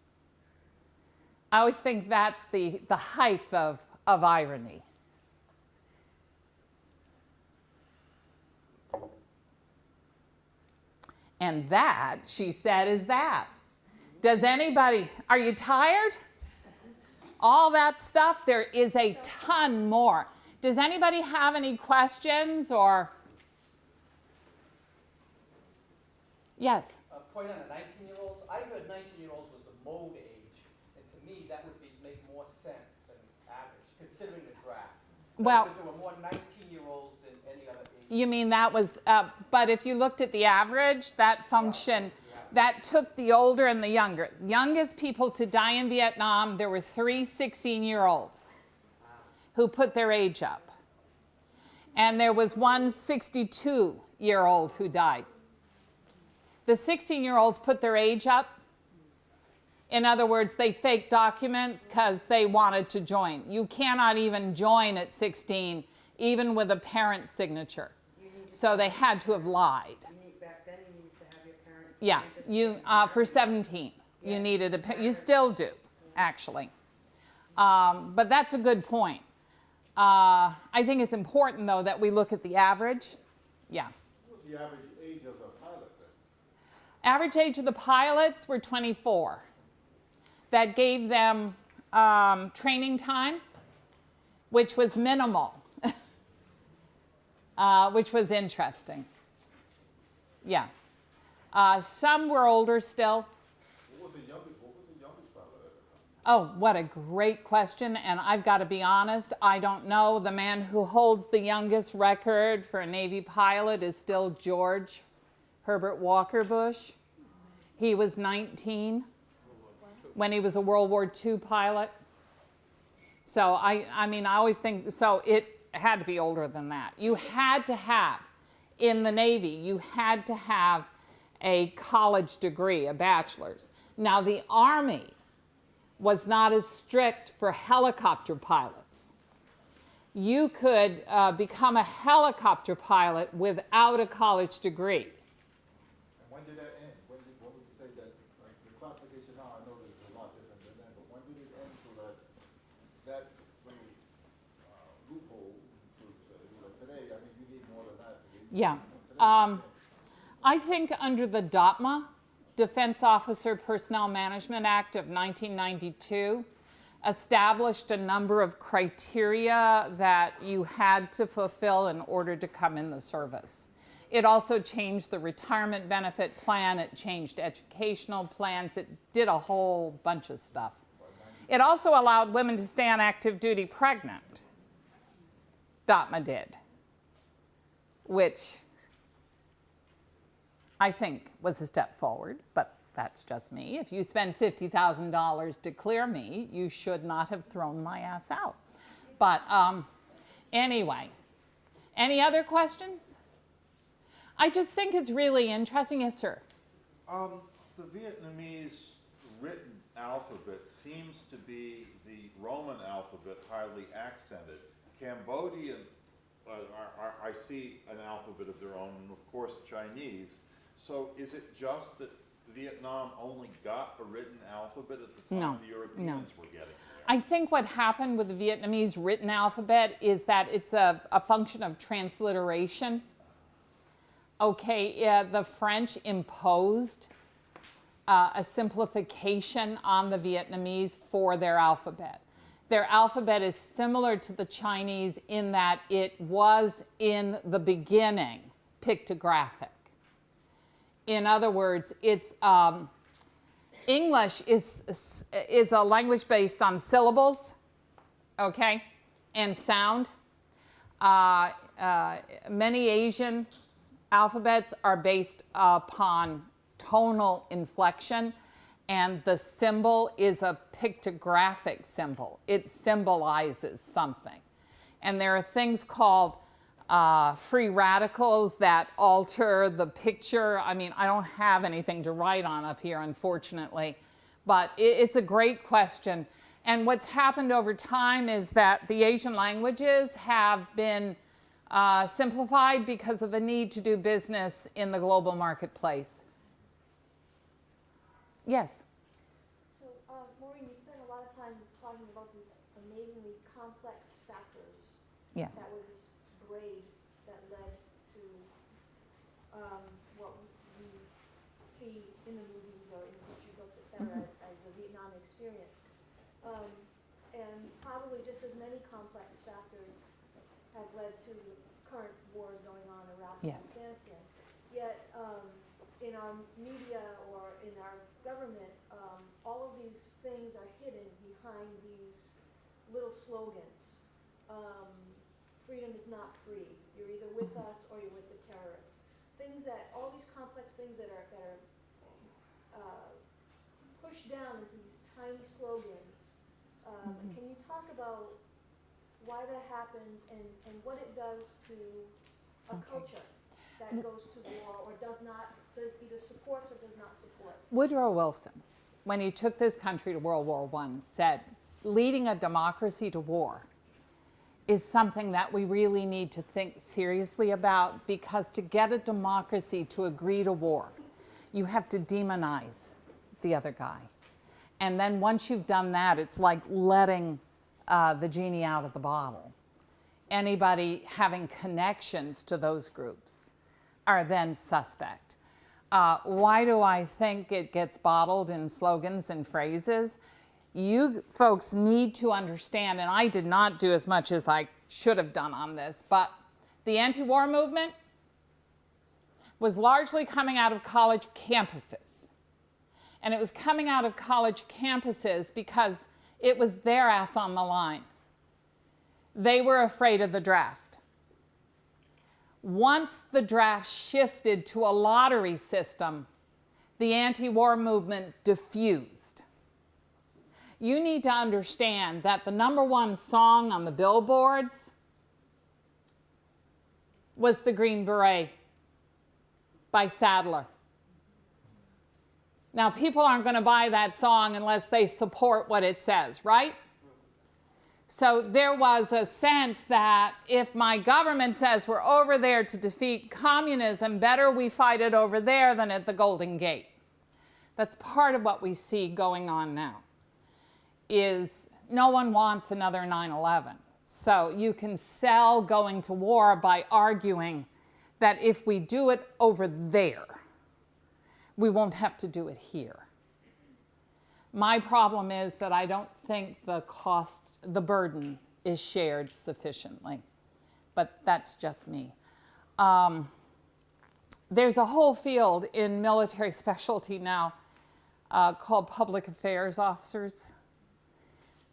I always think that's the, the height of, of irony. And that, she said, is that. Does anybody, are you tired? All that stuff, there is a ton more. Does anybody have any questions or? Yes? A point on the 19-year-olds. I heard 19-year-olds was the mode age and to me that would be, make more sense than average, considering the draft. Well- Because there were more 19-year-olds than any other age You mean that was, uh, but if you looked at the average, that function, that took the older and the younger. Youngest people to die in Vietnam, there were three 16 year olds who put their age up. And there was one 62 year old who died. The 16 year olds put their age up. In other words, they faked documents because they wanted to join. You cannot even join at 16, even with a parent's signature. So they had to have lied. You need, back then, you needed to have your parents. Yeah, you, uh, for parent. 17, you needed a, you still do, actually. Um, but that's a good point. Uh, I think it's important, though, that we look at the average. Yeah. The average age of the pilot then? Average age of the pilots were 24. That gave them um, training time, which was minimal, uh, which was interesting. Yeah. Uh, some were older still. What youngest, what was the youngest pilot at the time? Oh, what a great question. And I've got to be honest, I don't know. The man who holds the youngest record for a Navy pilot is still George Herbert Walker Bush. He was 19 when he was a World War II pilot. So I, I mean, I always think, so it had to be older than that. You had to have, in the Navy, you had to have a college degree, a bachelor's. Now the Army, was not as strict for helicopter pilots. You could uh, become a helicopter pilot without a college degree. And when did that end? When did, when would you say that, like, the classification now, I know that it's a lot different than then, but when did it end so that, that little, uh, loophole, so to say, like today, I mean, you need more than that. to get- Yeah. Um, I think under the DOPMA, Defense Officer Personnel Management Act of 1992, established a number of criteria that you had to fulfill in order to come in the service. It also changed the retirement benefit plan, it changed educational plans, it did a whole bunch of stuff. It also allowed women to stay on active duty pregnant. DOPMA did, which I think was a step forward, but that's just me. If you spend $50,000 to clear me, you should not have thrown my ass out. But um, anyway, any other questions? I just think it's really interesting. Yes, sir. Um, the Vietnamese written alphabet seems to be the Roman alphabet highly accented. Cambodian, are, are, I see an alphabet of their own, and of course Chinese. So is it just that Vietnam only got a written alphabet at the time No, the Europeans were getting there? I think what happened with the Vietnamese written alphabet is that it's a, a function of transliteration. Okay, yeah, the French imposed uh, a simplification on the Vietnamese for their alphabet. Their alphabet is similar to the Chinese in that it was in the beginning pictographic. In other words, it's um, English is, is a language based on syllables, okay, and sound. Uh, uh, many Asian alphabets are based upon tonal inflection, and the symbol is a pictographic symbol. It symbolizes something. And there are things called uh, free radicals that alter the picture. I mean, I don't have anything to write on up here, unfortunately, but it, it's a great question. And what's happened over time is that the Asian languages have been uh, simplified because of the need to do business in the global marketplace. Yes. So, uh, Maureen, you spent a lot of time talking about these amazingly complex factors Yes. that was just brave that led to um, what we see in the movies or in history books, et cetera, as the Vietnam experience. Um, and probably just as many complex factors have led to current wars going on in Iraq and Yes. Afghanistan. Yet, um, in our media or in our government, um, all of these things are hidden behind these little slogans. Um, freedom is not free. You're either with us or you're with the terrorists. Things that, all these complex things that are, that are, uh, pushed down into these tiny slogans. Um, can you talk about why that happens and, and what it does to a Okay. culture that goes to war or does not, does either supports or does not support? Woodrow Wilson, when he took this country to World War I, said, leading a democracy to war is something that we really need to think seriously about because to get a democracy to agree to war, you have to demonize the other guy. And then once you've done that, it's like letting uh, the genie out of the bottle. Anybody having connections to those groups are then suspect. Uh, why do I think it gets bottled in slogans and phrases? You folks need to understand, and I did not do as much as I should have done on this, but the anti war movement was largely coming out of college campuses. And it was coming out of college campuses because it was their ass on the line. They were afraid of the draft. Once the draft shifted to a lottery system, the anti war movement diffused. You need to understand that the number one song on the billboards was The Green Beret by Sadler. Now, people aren't going to buy that song unless they support what it says, right? So there was a sense that if my government says we're over there to defeat communism, better we fight it over there than at the Golden Gate. That's part of what we see going on now is no one wants another 9-11. So you can sell going to war by arguing that if we do it over there, we won't have to do it here. My problem is that I don't think the cost, the burden is shared sufficiently, but that's just me. Um, there's a whole field in military specialty now uh, called public affairs officers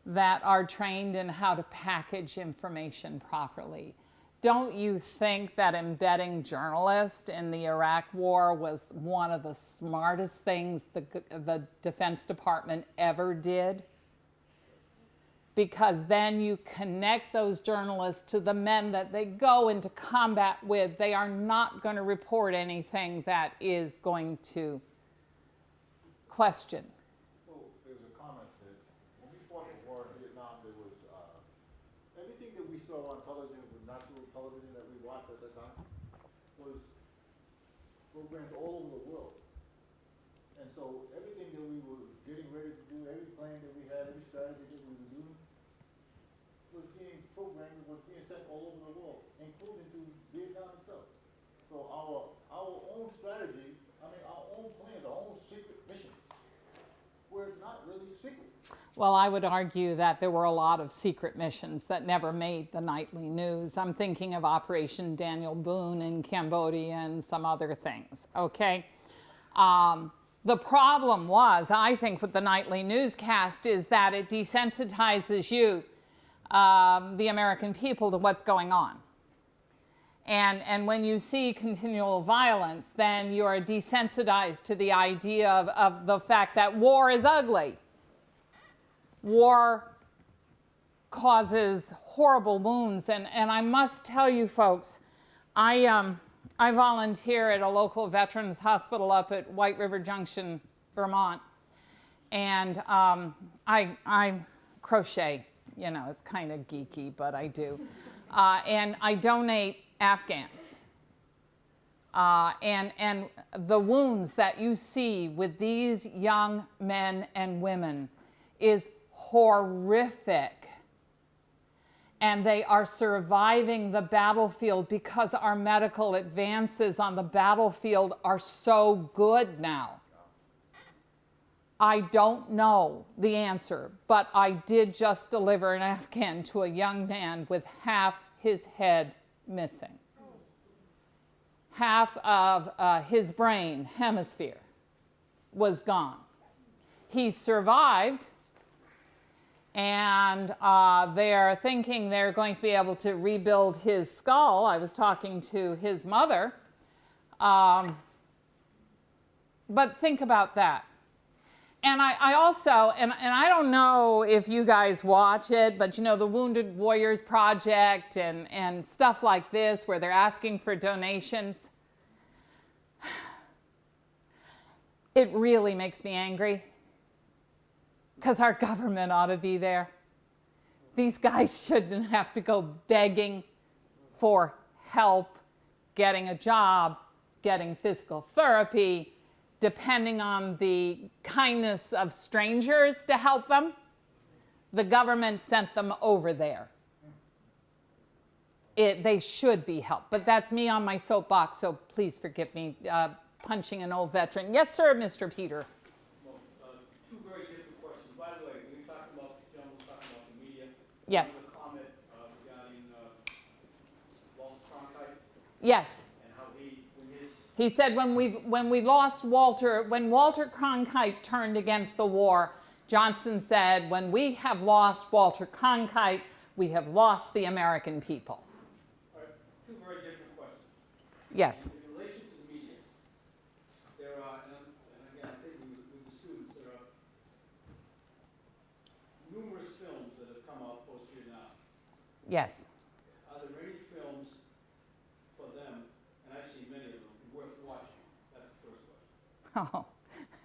that are trained in how to package information properly. Don't you think that embedding journalists in the Iraq war was one of the smartest things the, the Defense Department ever did? Because then you connect those journalists to the men that they go into combat with. They are not going to report anything that is going to question. Well, there's a comment that when we fought the war in Vietnam, there was, uh, everything that we saw on television, with national television that we watched at that time, was programmed all over the world. And so everything that we were getting ready to do, every plan that we had, every strategy that we were doing, was being programmed, was being sent all over the world, including to Vietnam itself. So our, our own strategy, I mean, our own plans, our own secret missions, were not really secret. Well, I would argue that there were a lot of secret missions that never made the nightly news. I'm thinking of Operation Daniel Boone in Cambodia and some other things, okay? Um, the problem was, I think, with the nightly newscast is that it desensitizes you, um, the American people, to what's going on. And, and when you see continual violence, then you are desensitized to the idea of, of the fact that war is ugly. War causes horrible wounds. And, and I must tell you folks, I, um, I volunteer at a local veterans hospital up at White River Junction, Vermont. And um, I, I crochet, you know, it's kind of geeky, but I do. Uh, and I donate Afghans. Uh, and, and the wounds that you see with these young men and women is horrific. And they are surviving the battlefield because our medical advances on the battlefield are so good now. I don't know the answer, but I did just deliver an Afghan to a young man with half his head missing. Half of uh, his brain hemisphere was gone. He survived, and uh, they're thinking they're going to be able to rebuild his skull. I was talking to his mother. Um, but think about that. And I, I also, and, and I don't know if you guys watch it, but you know, the Wounded Warriors Project and, and stuff like this where they're asking for donations. It really makes me angry because our government ought to be there. These guys shouldn't have to go begging for help, getting a job, getting physical therapy, depending on the kindness of strangers to help them. The government sent them over there. It, they should be helped, but that's me on my soapbox, so please forgive me uh, punching an old veteran. Yes, sir, Mr. Peter. Well, uh, two very different questions. By the way, when you talked about, the gentleman was talking about the media. Yes. There was a comment uh, regarding uh, Yes. he, He said when we when we lost Walter, when Walter Cronkite turned against the war, Johnson said, when we have lost Walter Cronkite, we have lost the American people. right, two very different questions. Yes. In relation to the media, there are, and I'm- and again, I think with with the students, there are numerous films that have come out post-Vietnam. Yes. Are there any films for them, and I've seen many of them, worth watching? That's the first question.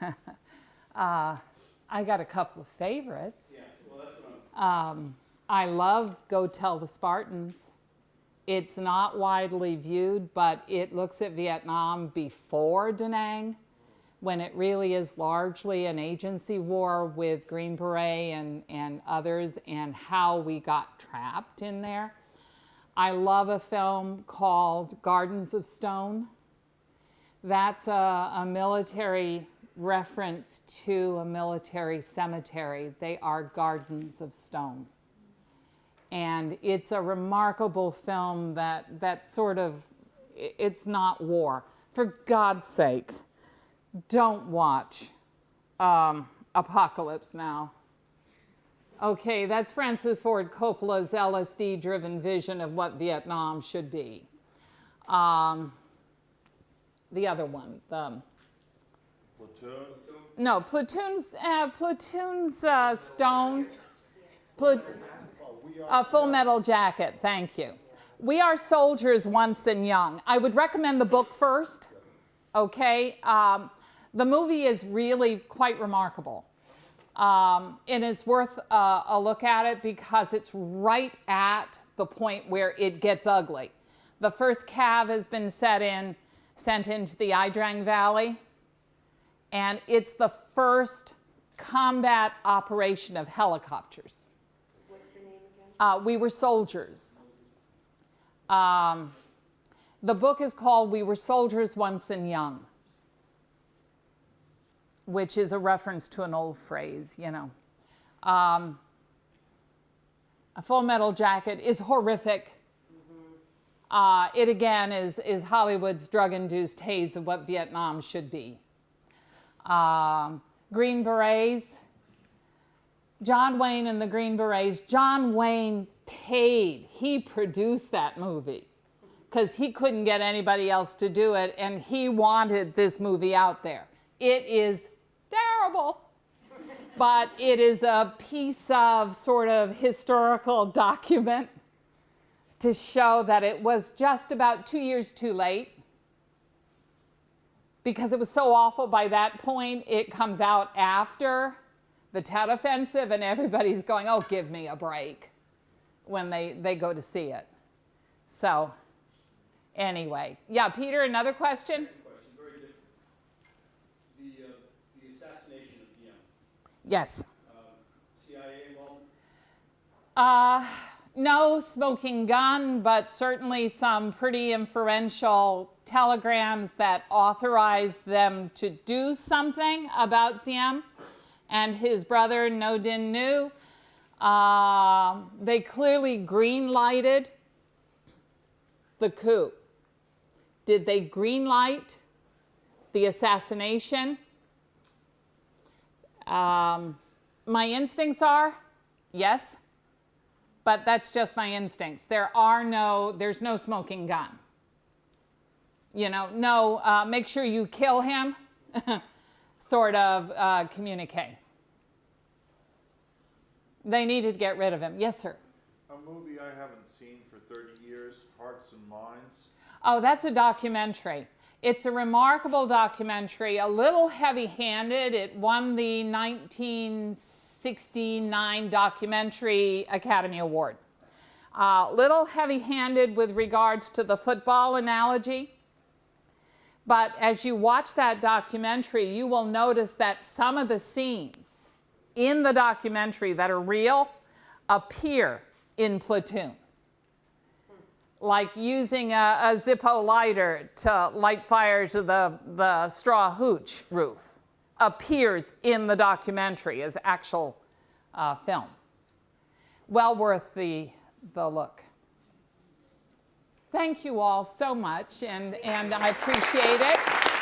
Oh. uh, I got a couple of favorites. Yeah, well, that's what I'm, Um, I love Go Tell the Spartans. It's not widely viewed, but it looks at Vietnam before Da Nang, when it really is largely an agency war with Green Beret and, and others, and how we got trapped in there. I love a film called Gardens of Stone. That's a, a military reference to a military cemetery. They are gardens of stone. And it's a remarkable film that, that sort of, it's not war. For God's sake, don't watch um, Apocalypse Now. Okay, that's Francis Ford Coppola's LSD driven vision of what Vietnam should be. Um, the other one, the, Platoon, no, Platoon's, uh, Platoon's uh, Stone. Plat- full metal jacket, thank you. We are soldiers once and young. I would recommend the book first, okay? Um, the movie is really quite remarkable. Um, and it's worth uh, a look at it because it's right at the point where it gets ugly. The first cav has been set in, sent into the Ia Drang Valley, and it's the first combat operation of helicopters. What's the name again? Uh, we were soldiers. Um, the book is called We Were Soldiers Once and Young, which is a reference to an old phrase, you know. Um, a full metal jacket is horrific. Uh, it again is, is Hollywood's drug induced haze of what Vietnam should be. Um, Green Berets, John Wayne and the Green Berets, John Wayne paid, he produced that movie because he couldn't get anybody else to do it and he wanted this movie out there. It is but it is a piece of sort of historical document to show that it was just about two years too late because it was so awful by that point, it comes out after the Tet Offensive, and everybody's going, oh, give me a break when they, they go to see it. So, anyway. Yeah, Peter, another question? second question, very different. The, uh, the assassination of Diem, Yes. uh? Uh, no smoking gun, but certainly some pretty inferential telegrams that authorized them to do something about Diem and his brother Ngo Dinh Nhu. Uh, they clearly green lighted the coup. Did they green light the assassination? Um, my instincts are Yes? But that's just my instincts. There are no, there's no smoking gun. You know, no, uh, make sure you kill him sort of uh, communique. They needed to get rid of him. Yes, sir. A movie I haven't seen for thirty years, Hearts and Minds. Oh, that's a documentary. It's a remarkable documentary, a little heavy handed. It won the 1969 Documentary Academy Award. A little heavy handed with regards to the football analogy. But as you watch that documentary, you will notice that some of the scenes in the documentary that are real appear in Platoon like using a, a Zippo lighter to light fire to the, the straw hooch roof appears in the documentary as actual uh, film. Well worth the, the look. Thank you all so much, and, and I appreciate it.